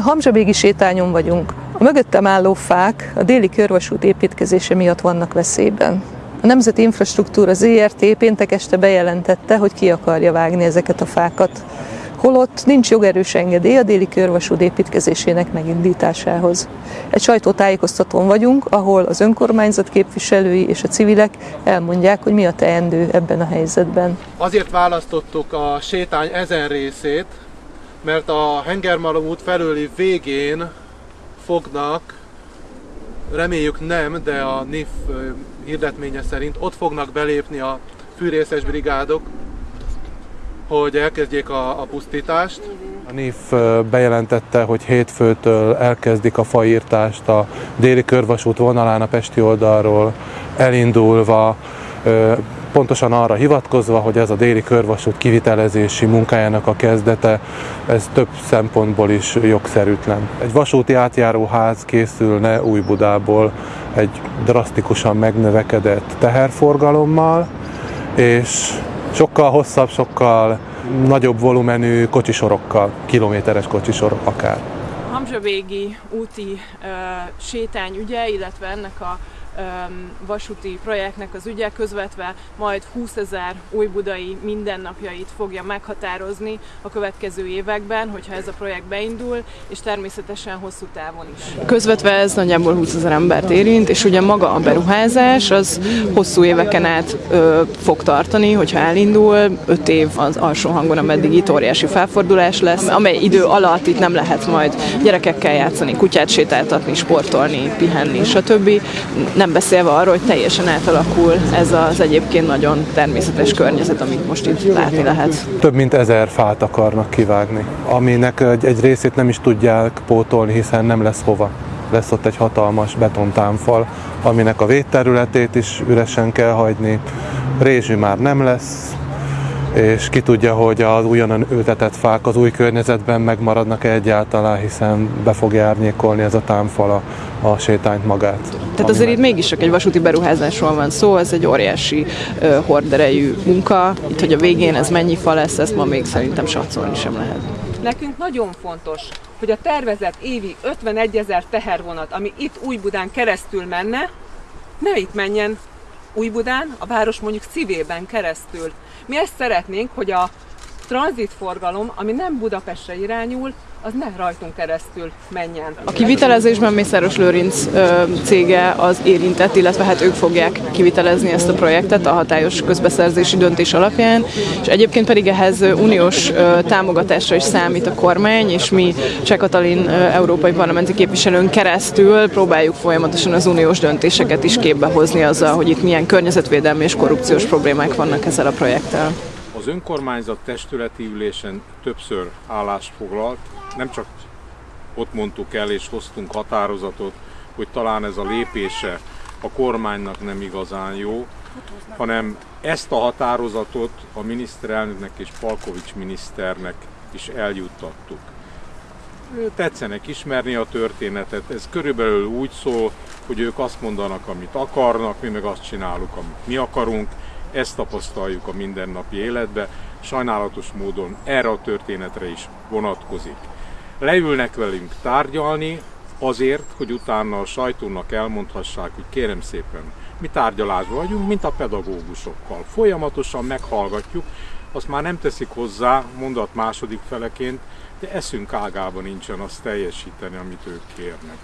Hamzsabégi sétányon vagyunk. A mögöttem álló fák a déli körvasút építkezése miatt vannak veszélyben. A Nemzeti Infrastruktúra ZRT péntek este bejelentette, hogy ki akarja vágni ezeket a fákat, holott nincs jogerős engedély a déli körvasút építkezésének megindításához. Egy sajtótájékoztatón vagyunk, ahol az önkormányzat képviselői és a civilek elmondják, hogy mi a teendő ebben a helyzetben. Azért választottuk a sétány ezen részét, mert a Hengermalom út felőli végén fognak, reméljük nem, de a NIF hirdetménye szerint ott fognak belépni a fűrészes brigádok, hogy elkezdjék a, a pusztítást. A NIF bejelentette, hogy hétfőtől elkezdik a faírtást a déli körvasút vonalán a Pesti oldalról elindulva pontosan arra hivatkozva, hogy ez a déli körvasút kivitelezési munkájának a kezdete, ez több szempontból is jogszerűtlen. Egy vasúti átjáróház készülne Új-Budából egy drasztikusan megnövekedett teherforgalommal, és sokkal hosszabb, sokkal nagyobb volumenű kocsisorokkal, kilométeres kocsisorok akár. Hamzsavégi úti uh, sétány ügye, illetve ennek a vasúti projektnek az ügye közvetve majd 20 ezer újbudai mindennapjait fogja meghatározni a következő években, hogyha ez a projekt beindul, és természetesen hosszú távon is. Közvetve ez nagyjából 20 ezer embert érint, és ugye maga a beruházás az hosszú éveken át ö, fog tartani, hogyha elindul, 5 év az alsó hangon, ameddig itt óriási felfordulás lesz, amely idő alatt itt nem lehet majd gyerekekkel játszani, kutyát sétáltatni, sportolni, pihenni, stb. Nem nem beszélve arról, hogy teljesen átalakul ez az egyébként nagyon természetes környezet, amit most itt látni lehet. Több mint ezer fát akarnak kivágni, aminek egy, egy részét nem is tudják pótolni, hiszen nem lesz hova. Lesz ott egy hatalmas betontámfal, aminek a védterületét is üresen kell hagyni. Rézsű már nem lesz, és ki tudja, hogy az újonnan ültetett fák az új környezetben megmaradnak -e egyáltalán, hiszen be fogja árnyékolni ez a támfal a, a sétányt magát. Tehát azért itt mégis csak egy vasúti beruházásról van szó, ez egy óriási uh, horderejű munka. Itt, hogy a végén ez mennyi fa lesz, ezt ma még szerintem satszolni sem lehet. Nekünk nagyon fontos, hogy a tervezett évi 51 ezer tehervonat, ami itt Újbudán keresztül menne, ne itt menjen Újbudán, a város mondjuk szívében keresztül. Mi ezt szeretnénk, hogy a tranzitforgalom, ami nem Budapestre irányul, az ne rajtunk keresztül menjen. A kivitelezésben Mészáros Lőrinc cége az érintett, illetve hát ők fogják kivitelezni ezt a projektet a hatályos közbeszerzési döntés alapján, és egyébként pedig ehhez uniós támogatásra is számít a kormány, és mi Cseh Katalin európai parlamenti képviselőn keresztül próbáljuk folyamatosan az uniós döntéseket is képbe hozni azzal, hogy itt milyen környezetvédelmi és korrupciós problémák vannak ezzel a projekttel. Az önkormányzat testületi ülésen többször állást foglalt, nem csak ott mondtuk el és hoztunk határozatot, hogy talán ez a lépése a kormánynak nem igazán jó, hanem ezt a határozatot a miniszterelnöknek és Palkovics miniszternek is eljuttattuk. Tetszenek ismerni a történetet, ez körülbelül úgy szól, hogy ők azt mondanak, amit akarnak, mi meg azt csinálunk, amit mi akarunk, ezt tapasztaljuk a mindennapi életbe, sajnálatos módon erre a történetre is vonatkozik. Leülnek velünk tárgyalni azért, hogy utána a sajtónak elmondhassák, hogy kérem szépen, mi tárgyalásban vagyunk, mint a pedagógusokkal. Folyamatosan meghallgatjuk, azt már nem teszik hozzá mondat második feleként, de eszünk ágában nincsen azt teljesíteni, amit ők kérnek.